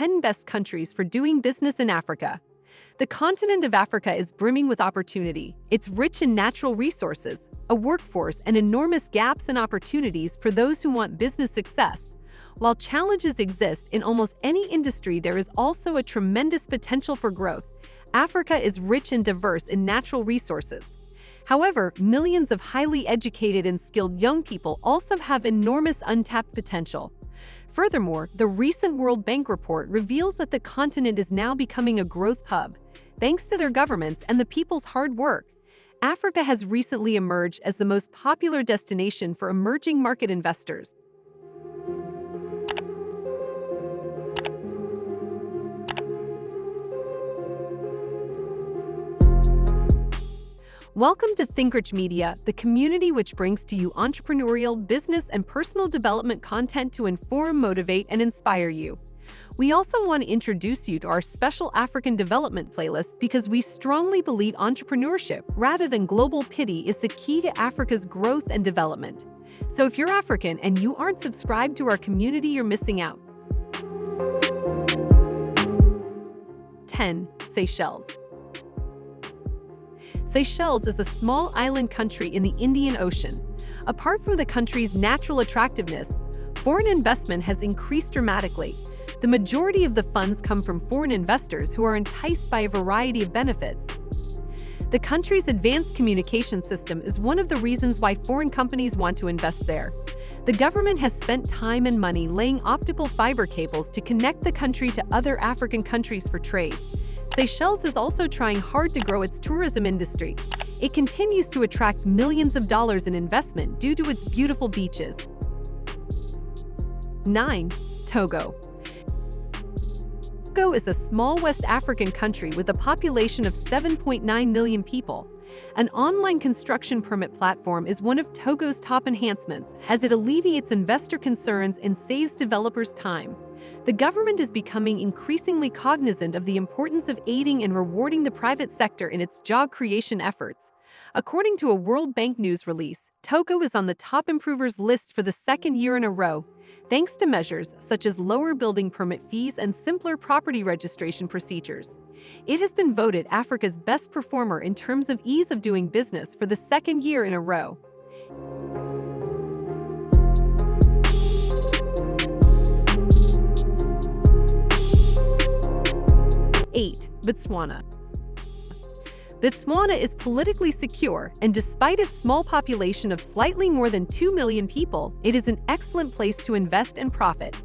10 best countries for doing business in Africa. The continent of Africa is brimming with opportunity. It's rich in natural resources, a workforce, and enormous gaps and opportunities for those who want business success. While challenges exist in almost any industry, there is also a tremendous potential for growth. Africa is rich and diverse in natural resources. However, millions of highly educated and skilled young people also have enormous untapped potential. Furthermore, the recent World Bank report reveals that the continent is now becoming a growth hub. Thanks to their governments and the people's hard work, Africa has recently emerged as the most popular destination for emerging market investors. Welcome to ThinkRich Media, the community which brings to you entrepreneurial, business, and personal development content to inform, motivate, and inspire you. We also want to introduce you to our special African development playlist because we strongly believe entrepreneurship, rather than global pity, is the key to Africa's growth and development. So if you're African and you aren't subscribed to our community, you're missing out. 10. Seychelles Seychelles is a small island country in the Indian Ocean. Apart from the country's natural attractiveness, foreign investment has increased dramatically. The majority of the funds come from foreign investors who are enticed by a variety of benefits. The country's advanced communication system is one of the reasons why foreign companies want to invest there. The government has spent time and money laying optical fiber cables to connect the country to other African countries for trade. Seychelles is also trying hard to grow its tourism industry. It continues to attract millions of dollars in investment due to its beautiful beaches. 9. Togo Togo is a small West African country with a population of 7.9 million people. An online construction permit platform is one of Togo's top enhancements as it alleviates investor concerns and saves developers time the government is becoming increasingly cognizant of the importance of aiding and rewarding the private sector in its job creation efforts. According to a World Bank news release, Togo is on the top improvers list for the second year in a row, thanks to measures such as lower building permit fees and simpler property registration procedures. It has been voted Africa's best performer in terms of ease of doing business for the second year in a row. 8. Botswana Botswana is politically secure, and despite its small population of slightly more than 2 million people, it is an excellent place to invest and profit.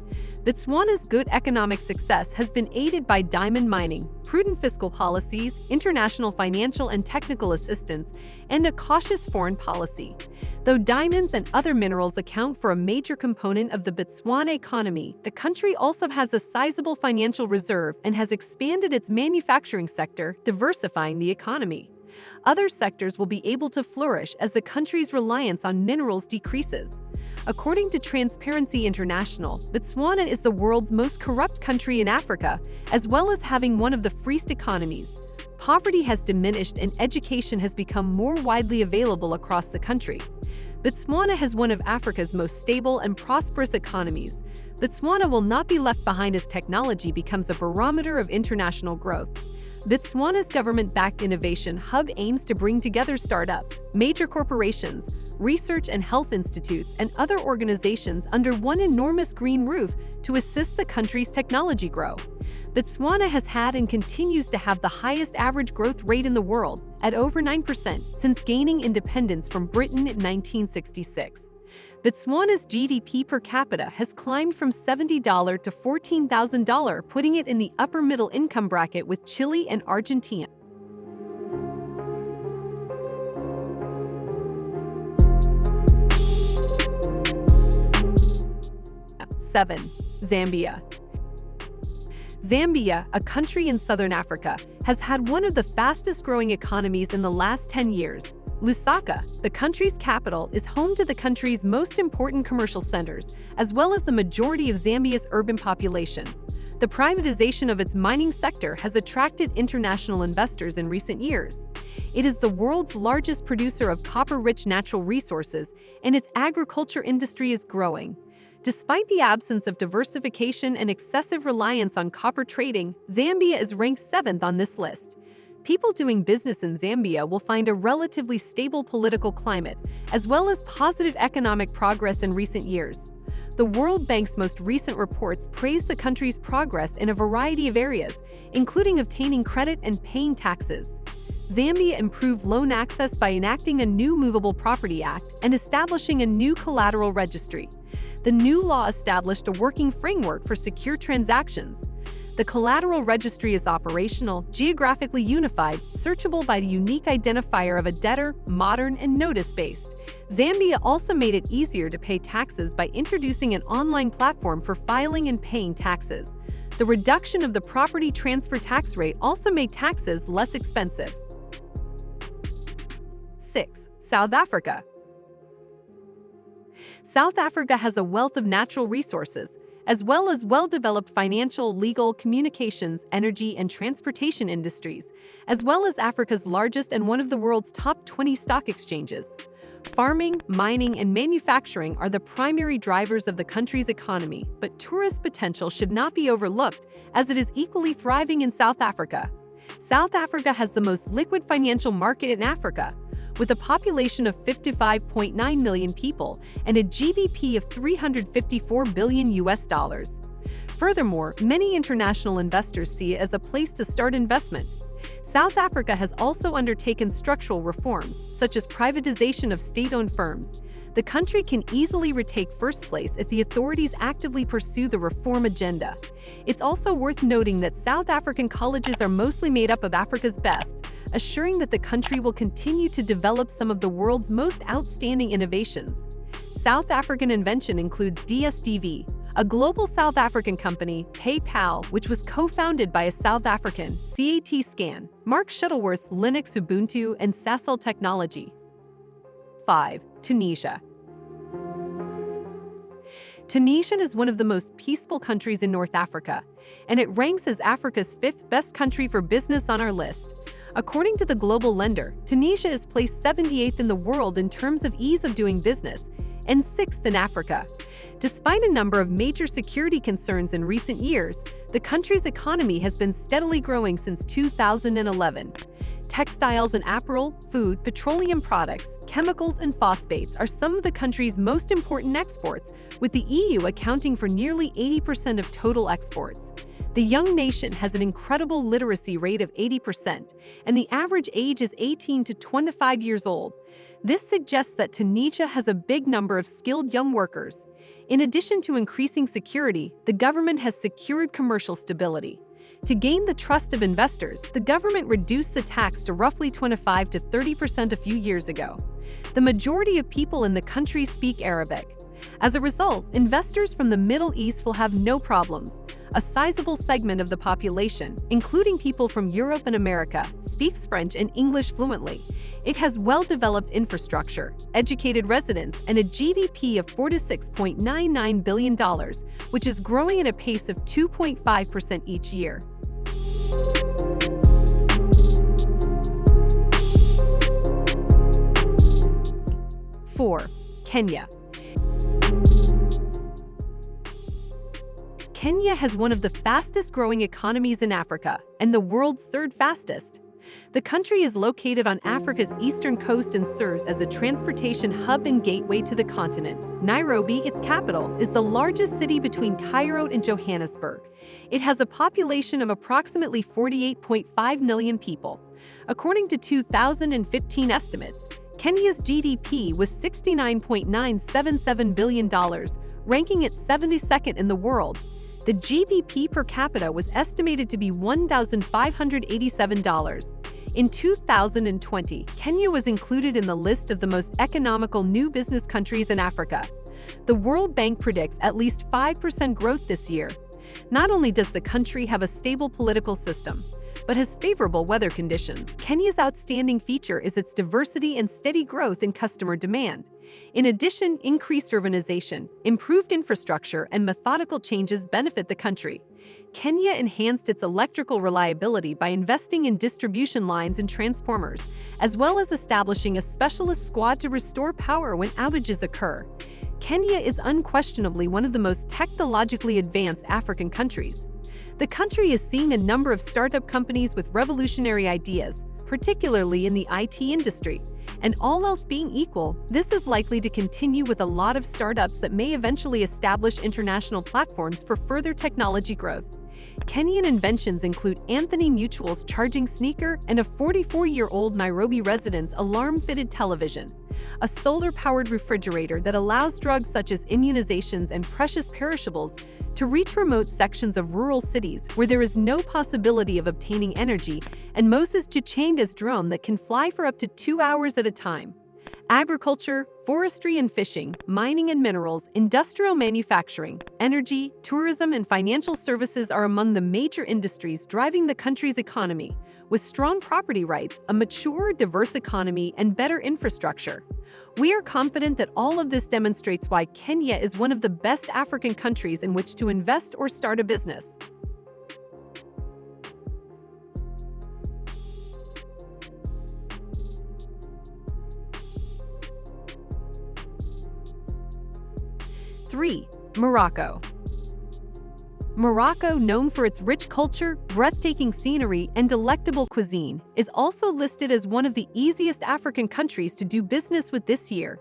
Botswana's good economic success has been aided by diamond mining, prudent fiscal policies, international financial and technical assistance, and a cautious foreign policy. Though diamonds and other minerals account for a major component of the Botswana economy, the country also has a sizable financial reserve and has expanded its manufacturing sector, diversifying the economy. Other sectors will be able to flourish as the country's reliance on minerals decreases. According to Transparency International, Botswana is the world's most corrupt country in Africa, as well as having one of the freest economies. Poverty has diminished and education has become more widely available across the country. Botswana has one of Africa's most stable and prosperous economies. Botswana will not be left behind as technology becomes a barometer of international growth. Botswana's government-backed innovation hub aims to bring together startups, major corporations, research and health institutes, and other organizations under one enormous green roof to assist the country's technology grow. Botswana has had and continues to have the highest average growth rate in the world, at over 9%, since gaining independence from Britain in 1966. Botswana's GDP per capita has climbed from $70 to $14,000, putting it in the upper middle income bracket with Chile and Argentina. Seven, Zambia. Zambia, a country in southern Africa, has had one of the fastest growing economies in the last 10 years, Lusaka, the country's capital, is home to the country's most important commercial centers, as well as the majority of Zambia's urban population. The privatization of its mining sector has attracted international investors in recent years. It is the world's largest producer of copper-rich natural resources, and its agriculture industry is growing. Despite the absence of diversification and excessive reliance on copper trading, Zambia is ranked 7th on this list. People doing business in Zambia will find a relatively stable political climate, as well as positive economic progress in recent years. The World Bank's most recent reports praise the country's progress in a variety of areas, including obtaining credit and paying taxes. Zambia improved loan access by enacting a new Movable Property Act and establishing a new collateral registry. The new law established a working framework for secure transactions. The collateral registry is operational, geographically unified, searchable by the unique identifier of a debtor, modern, and notice-based. Zambia also made it easier to pay taxes by introducing an online platform for filing and paying taxes. The reduction of the property transfer tax rate also made taxes less expensive. 6. South Africa South Africa has a wealth of natural resources, as well as well-developed financial, legal, communications, energy, and transportation industries, as well as Africa's largest and one of the world's top 20 stock exchanges. Farming, mining, and manufacturing are the primary drivers of the country's economy, but tourist potential should not be overlooked as it is equally thriving in South Africa. South Africa has the most liquid financial market in Africa, with a population of 55.9 million people and a GDP of 354 billion US dollars. Furthermore, many international investors see it as a place to start investment. South Africa has also undertaken structural reforms, such as privatization of state-owned firms. The country can easily retake first place if the authorities actively pursue the reform agenda. It's also worth noting that South African colleges are mostly made up of Africa's best, assuring that the country will continue to develop some of the world's most outstanding innovations. South African invention includes DSTV, a global South African company, PayPal, which was co-founded by a South African, CAT Scan, Mark Shuttleworth's Linux Ubuntu and Sasol Technology. 5. Tunisia Tunisia is one of the most peaceful countries in North Africa, and it ranks as Africa's fifth best country for business on our list. According to the Global Lender, Tunisia is placed 78th in the world in terms of ease of doing business and 6th in Africa. Despite a number of major security concerns in recent years, the country's economy has been steadily growing since 2011. Textiles and apparel, food, petroleum products, chemicals, and phosphates are some of the country's most important exports, with the EU accounting for nearly 80% of total exports. The young nation has an incredible literacy rate of 80%, and the average age is 18 to 25 years old. This suggests that Tunisia has a big number of skilled young workers. In addition to increasing security, the government has secured commercial stability. To gain the trust of investors, the government reduced the tax to roughly 25 to 30% a few years ago. The majority of people in the country speak Arabic. As a result, investors from the Middle East will have no problems, a sizable segment of the population, including people from Europe and America, speaks French and English fluently. It has well-developed infrastructure, educated residents, and a GDP of $46.99 billion, which is growing at a pace of 2.5% each year. Four, Kenya. Kenya has one of the fastest growing economies in Africa and the world's third fastest. The country is located on Africa's eastern coast and serves as a transportation hub and gateway to the continent. Nairobi, its capital, is the largest city between Cairo and Johannesburg. It has a population of approximately 48.5 million people. According to 2015 estimates, Kenya's GDP was $69.977 billion, ranking it 72nd in the world the GDP per capita was estimated to be $1,587. In 2020, Kenya was included in the list of the most economical new business countries in Africa. The World Bank predicts at least 5% growth this year. Not only does the country have a stable political system, but has favorable weather conditions. Kenya's outstanding feature is its diversity and steady growth in customer demand. In addition, increased urbanization, improved infrastructure, and methodical changes benefit the country. Kenya enhanced its electrical reliability by investing in distribution lines and transformers, as well as establishing a specialist squad to restore power when outages occur. Kenya is unquestionably one of the most technologically advanced African countries. The country is seeing a number of startup companies with revolutionary ideas, particularly in the IT industry. And all else being equal, this is likely to continue with a lot of startups that may eventually establish international platforms for further technology growth. Kenyan inventions include Anthony Mutua's charging sneaker and a 44-year-old Nairobi resident's alarm-fitted television a solar-powered refrigerator that allows drugs such as immunizations and precious perishables to reach remote sections of rural cities where there is no possibility of obtaining energy, and Moses Jachanda's drone that can fly for up to two hours at a time. Agriculture, forestry and fishing, mining and minerals, industrial manufacturing, energy, tourism and financial services are among the major industries driving the country's economy, with strong property rights, a mature, diverse economy, and better infrastructure. We are confident that all of this demonstrates why Kenya is one of the best African countries in which to invest or start a business. Three, Morocco. Morocco, known for its rich culture, breathtaking scenery, and delectable cuisine, is also listed as one of the easiest African countries to do business with this year.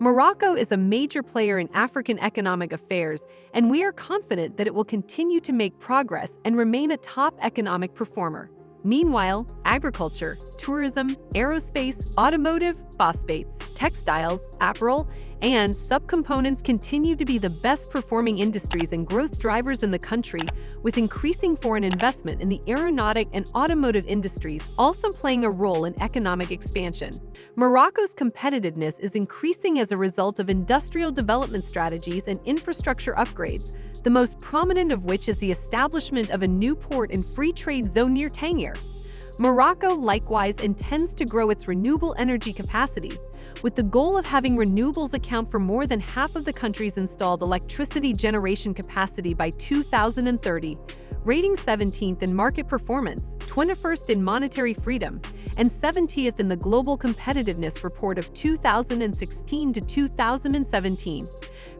Morocco is a major player in African economic affairs, and we are confident that it will continue to make progress and remain a top economic performer. Meanwhile, agriculture, tourism, aerospace, automotive, phosphates, textiles, apparel, and subcomponents continue to be the best performing industries and growth drivers in the country, with increasing foreign investment in the aeronautic and automotive industries also playing a role in economic expansion. Morocco's competitiveness is increasing as a result of industrial development strategies and infrastructure upgrades, the most prominent of which is the establishment of a new port and free trade zone near Tangier. Morocco likewise intends to grow its renewable energy capacity, with the goal of having renewables account for more than half of the country's installed electricity generation capacity by 2030, rating 17th in market performance, 21st in monetary freedom, and 70th in the Global Competitiveness Report of 2016 to 2017.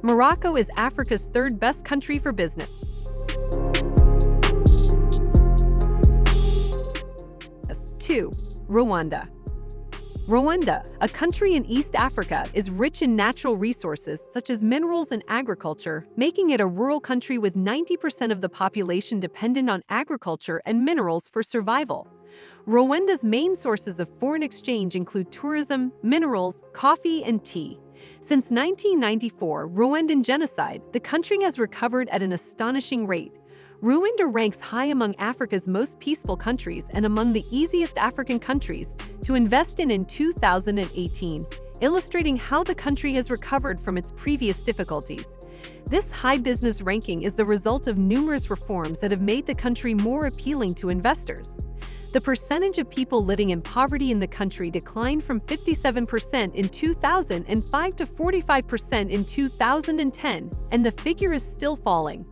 Morocco is Africa's third best country for business. Two, Rwanda. Rwanda, a country in East Africa, is rich in natural resources such as minerals and agriculture, making it a rural country with 90% of the population dependent on agriculture and minerals for survival. Rwanda's main sources of foreign exchange include tourism, minerals, coffee, and tea. Since 1994, Rwandan genocide, the country has recovered at an astonishing rate, Rwanda ranks high among Africa's most peaceful countries and among the easiest African countries to invest in in 2018, illustrating how the country has recovered from its previous difficulties. This high business ranking is the result of numerous reforms that have made the country more appealing to investors. The percentage of people living in poverty in the country declined from 57% in 2005 to 45% in 2010, and the figure is still falling.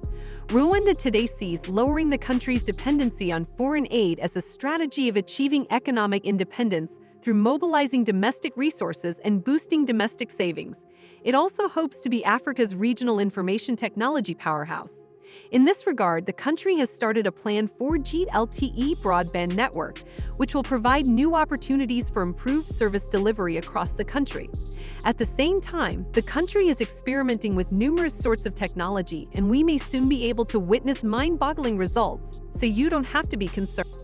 Rwanda today sees lowering the country's dependency on foreign aid as a strategy of achieving economic independence through mobilizing domestic resources and boosting domestic savings. It also hopes to be Africa's regional information technology powerhouse. In this regard, the country has started a planned 4G LTE broadband network, which will provide new opportunities for improved service delivery across the country. At the same time, the country is experimenting with numerous sorts of technology, and we may soon be able to witness mind-boggling results, so you don't have to be concerned.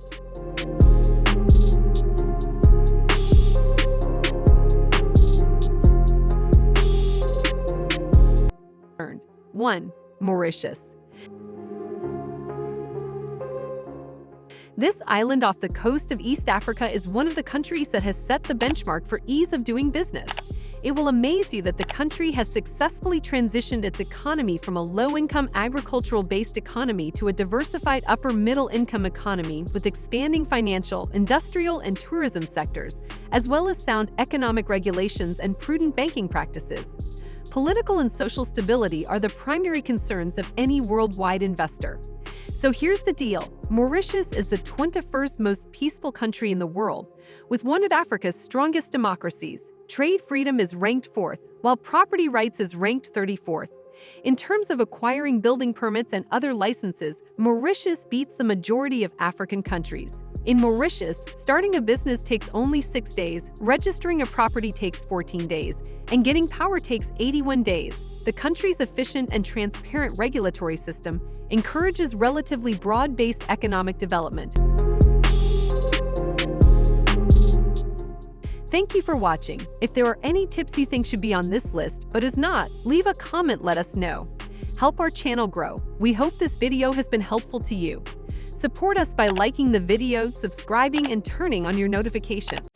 One, Mauritius. This island off the coast of East Africa is one of the countries that has set the benchmark for ease of doing business. It will amaze you that the country has successfully transitioned its economy from a low-income agricultural-based economy to a diversified upper-middle-income economy with expanding financial, industrial, and tourism sectors, as well as sound economic regulations and prudent banking practices. Political and social stability are the primary concerns of any worldwide investor. So here's the deal. Mauritius is the 21st most peaceful country in the world, with one of Africa's strongest democracies, Trade freedom is ranked 4th, while property rights is ranked 34th. In terms of acquiring building permits and other licenses, Mauritius beats the majority of African countries. In Mauritius, starting a business takes only 6 days, registering a property takes 14 days, and getting power takes 81 days. The country's efficient and transparent regulatory system encourages relatively broad-based economic development. Thank you for watching. If there are any tips you think should be on this list but is not, leave a comment let us know. Help our channel grow. We hope this video has been helpful to you. Support us by liking the video, subscribing, and turning on your notifications.